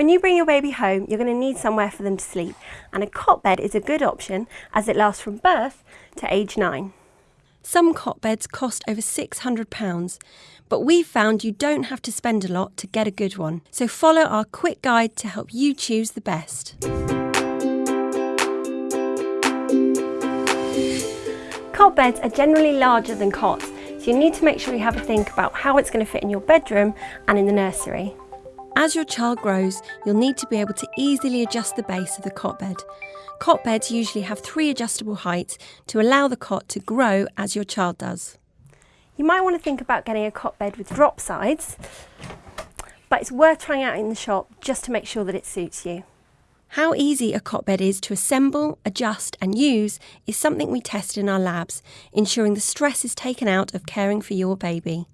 When you bring your baby home, you're going to need somewhere for them to sleep, and a cot bed is a good option as it lasts from birth to age 9. Some cot beds cost over £600, but we've found you don't have to spend a lot to get a good one. So follow our quick guide to help you choose the best. Cot beds are generally larger than cots, so you need to make sure you have a think about how it's going to fit in your bedroom and in the nursery. As your child grows, you'll need to be able to easily adjust the base of the cot bed. Cot beds usually have three adjustable heights to allow the cot to grow as your child does. You might want to think about getting a cot bed with drop sides, but it's worth trying out in the shop just to make sure that it suits you. How easy a cot bed is to assemble, adjust and use is something we test in our labs, ensuring the stress is taken out of caring for your baby.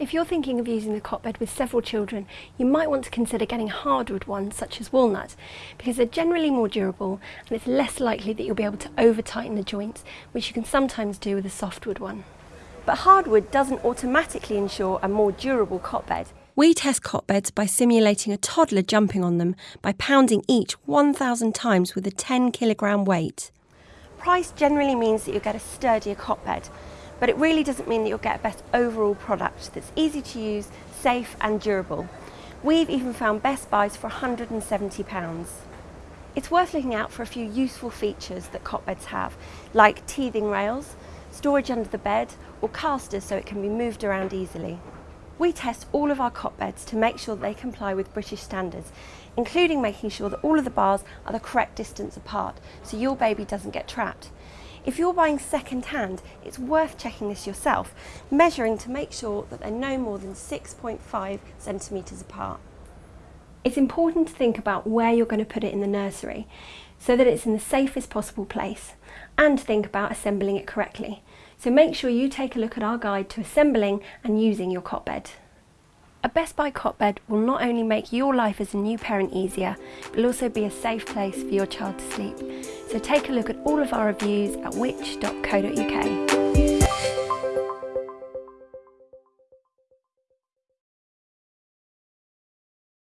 If you're thinking of using the cot bed with several children, you might want to consider getting hardwood ones such as walnut because they're generally more durable and it's less likely that you'll be able to over tighten the joints, which you can sometimes do with a softwood one. But hardwood doesn't automatically ensure a more durable cot bed. We test cot beds by simulating a toddler jumping on them by pounding each 1,000 times with a 10 kilogram weight. Price generally means that you'll get a sturdier cot bed, but it really doesn't mean that you'll get a best overall product that's easy to use, safe and durable. We've even found best buys for £170. It's worth looking out for a few useful features that cot beds have, like teething rails, storage under the bed, or casters so it can be moved around easily. We test all of our cot beds to make sure they comply with British standards, including making sure that all of the bars are the correct distance apart so your baby doesn't get trapped. If you're buying second hand, it's worth checking this yourself, measuring to make sure that they're no more than 6.5 centimetres apart. It's important to think about where you're going to put it in the nursery so that it's in the safest possible place and think about assembling it correctly. So make sure you take a look at our guide to assembling and using your cot bed. A Best Buy cot bed will not only make your life as a new parent easier, but will also be a safe place for your child to sleep. So take a look at all of our reviews at which.co.uk.